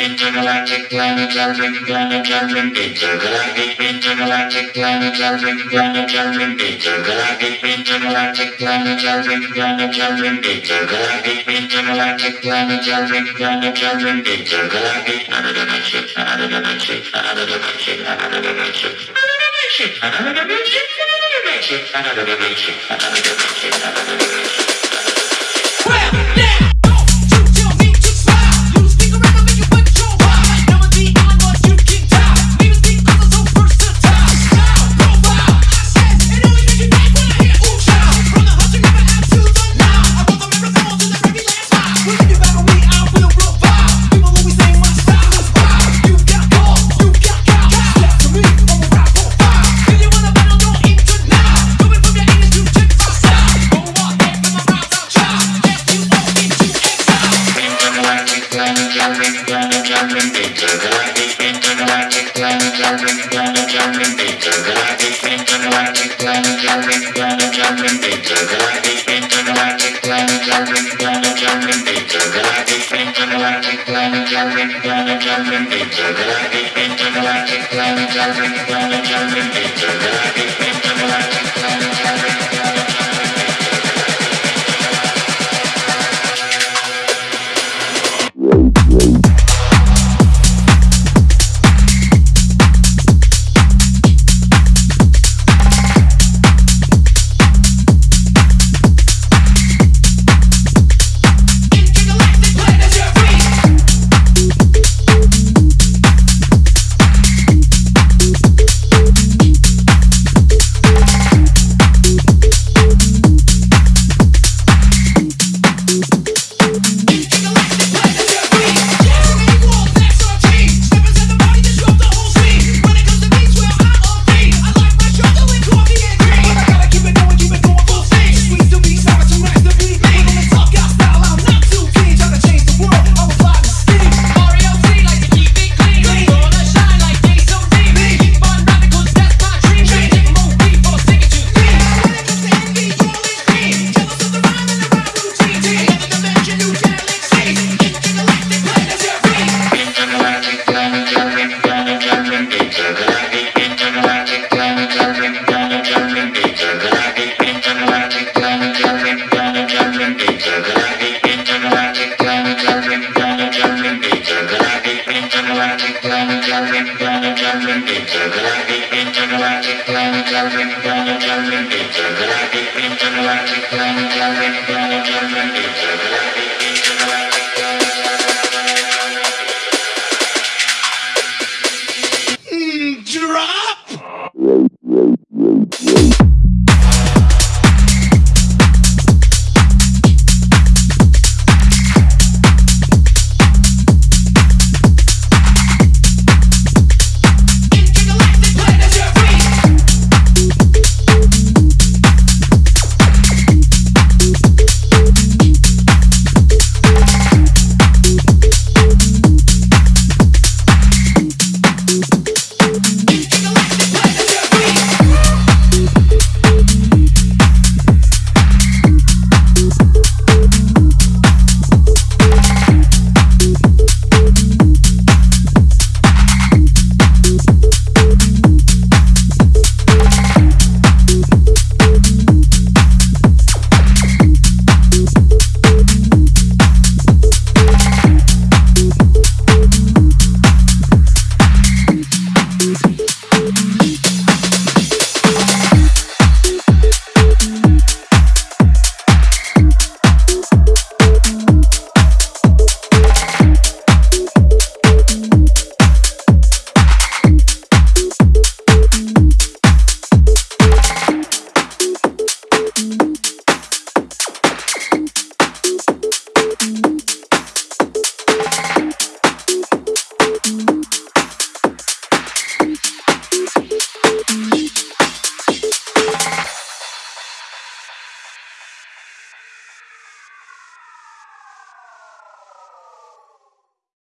intergalactic planetary planetary intergalactic intergalactic planetary planetary intergalactic intergalactic planetary planetary intergalactic intergalactic planetary planetary intergalactic another dimension another dimension another dimension another dimension another dimension another dimension another dimension another dimension another dimension Well, now! intergalactic, intergalactic, intergalactic, intergalactic, intergalactic, intergalactic, intergalactic, intergalactic, intergalactic. Drop!